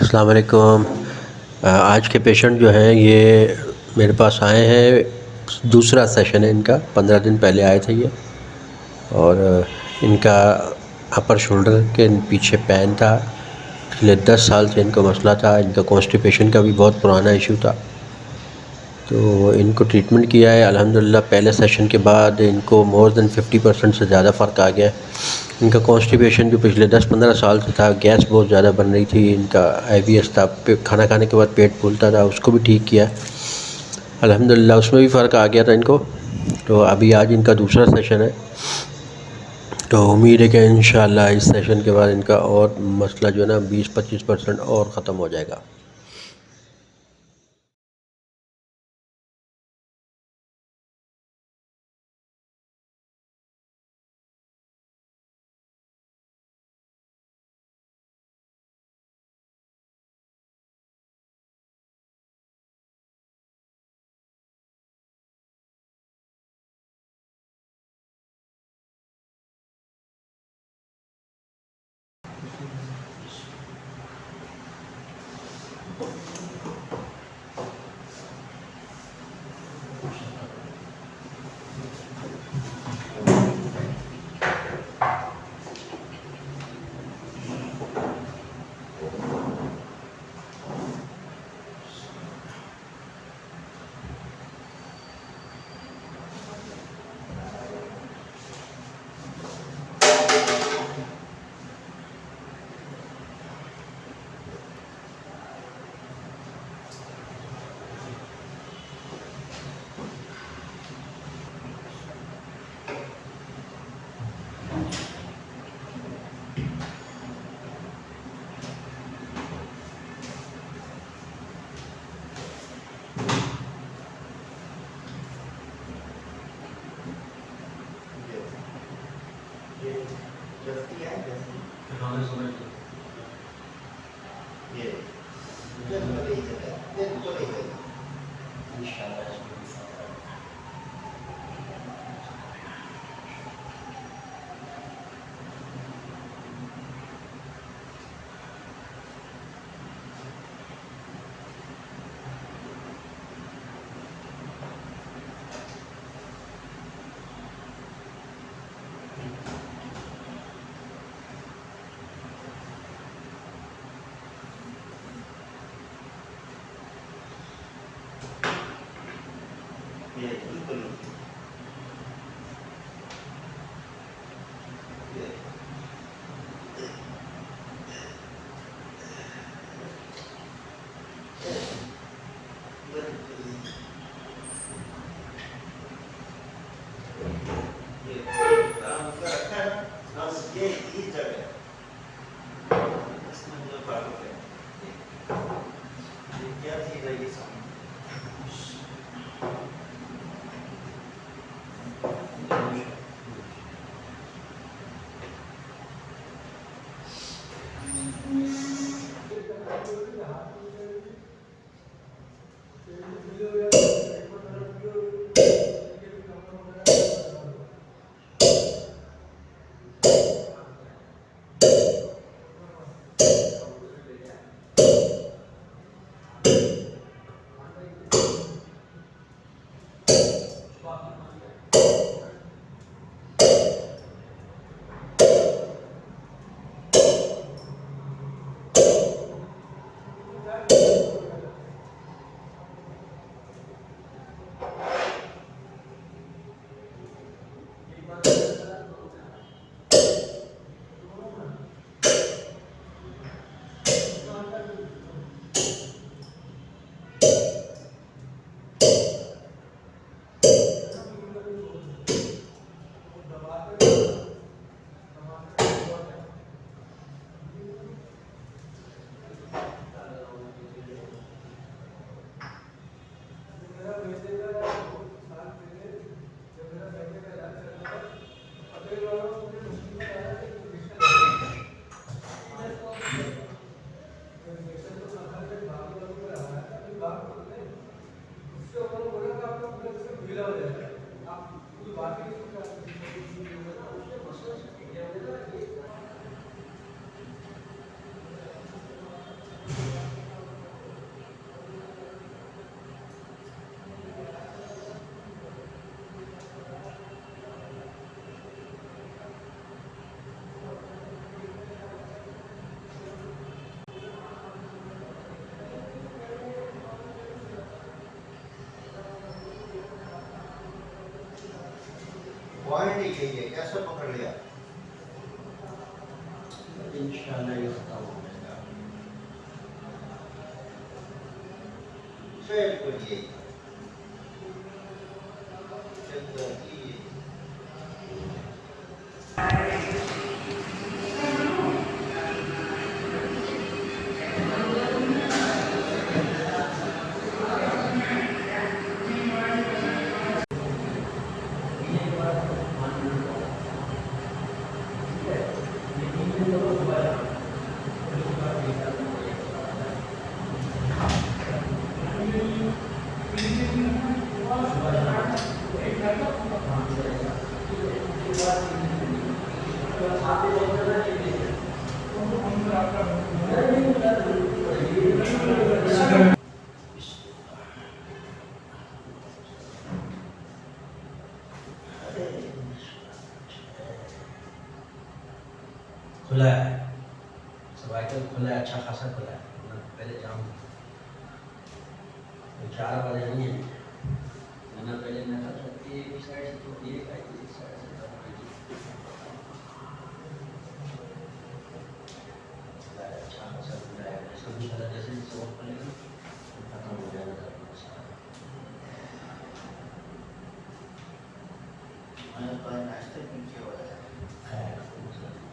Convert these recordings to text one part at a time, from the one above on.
السلام علیکم۔ آج کے پیشنٹ جو ہیں، یہ میرے پاس آئے ہیں۔ دوسرا سیشن ہے ان کا۔ پندرہ دن پہلے آئے تھے یہ۔ اور ان کا اپر شولڈر کے پیچھے پین تھا۔ پچھلے دس سال سے ان کو مسئلہ تھا۔ ان کا کانسٹیپیشن کا بھی بہت پرانا ایشو تھا۔ تو ان کو ٹریٹمنٹ کیا ہے۔ الحمدللہ، پہلے سیشن کے بعد ان کو مور دین ففٹی پرسنٹ سے زیادہ فرق آ گیا ہے۔ ان کا کانسٹیپیشن جو پچھلے دس پندرہ سال سے تھا گیس بہت زیادہ بن رہی تھی، ان کا آئی بی ایس تھا کھانا کھانے کے بعد پیٹ پھولتا تھا، اس کو بھی ٹھیک کیا۔ الحمدللہ، اس میں بھی فرق آ گیا تھا ان کو۔ تو ابھی آج ان کا دوسرا سیشن ہے۔ تو امید ہے کہ انشاءاللہ اس سیشن کے بعد ان کا اور مسئلہ جو ہے نا، بیس پچیس پرسنٹ اور ختم ہو جائے گا۔ آپ پوائنٹ ہی یہی ہے کیسے پکڑ لیا انشاءاللہ یہ ختم ہو جائے گا بالکل یہی چلتا کھلا ہے سوائکل کھلا ہے اچھا خاصا کھلا ہے پہلے جام تھا چار بجے نہیں ہے ورنہ پہلے میں تھا ایک سائڈ سے تو آئی تھی ایک سائڈ سے ہے اچھا خاصا کھلا ہے بھی کھلا جیسے جیسے گا ختم ہو جائے گا میں نے ناشتے ہے خیر کوئی مسئلہ نہیں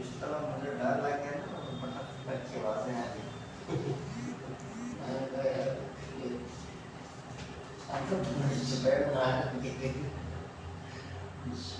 اس طرح مجھے ڈر لگ گیا نا تو پٹک کر کے آوازیں آ گئی میں نے کہا یار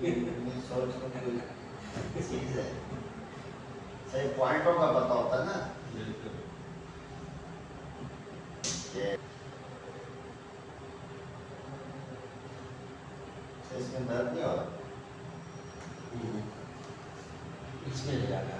آتش میں نوٹ کرائی ہے صحیح پوائنٹوں کا پتہ ہوتا ہے نا؟ اس میں درد نہیں ہو رہا؟ اس میں زیادہ۔ ہے